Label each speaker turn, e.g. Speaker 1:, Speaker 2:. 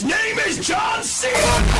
Speaker 1: His name is John Cena!